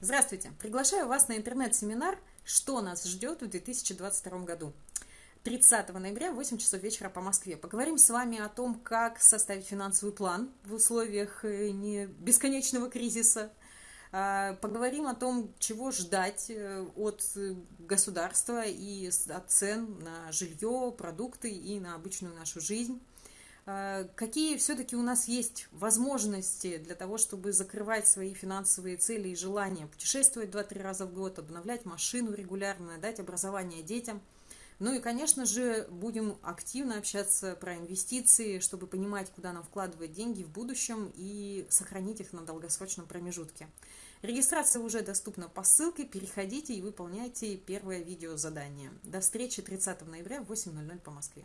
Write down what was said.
Здравствуйте! Приглашаю вас на интернет-семинар «Что нас ждет в 2022 году». 30 ноября в 8 часов вечера по Москве. Поговорим с вами о том, как составить финансовый план в условиях э, не бесконечного кризиса. А, поговорим о том, чего ждать э, от э, государства и от цен на жилье, продукты и на обычную нашу жизнь. А, какие все-таки у нас есть возможности для того, чтобы закрывать свои финансовые цели и желания, путешествовать 2-3 раза в год, обновлять машину регулярно, дать образование детям. Ну и, конечно же, будем активно общаться про инвестиции, чтобы понимать, куда нам вкладывать деньги в будущем и сохранить их на долгосрочном промежутке. Регистрация уже доступна по ссылке, переходите и выполняйте первое видео задание. До встречи 30 ноября в 8.00 по Москве.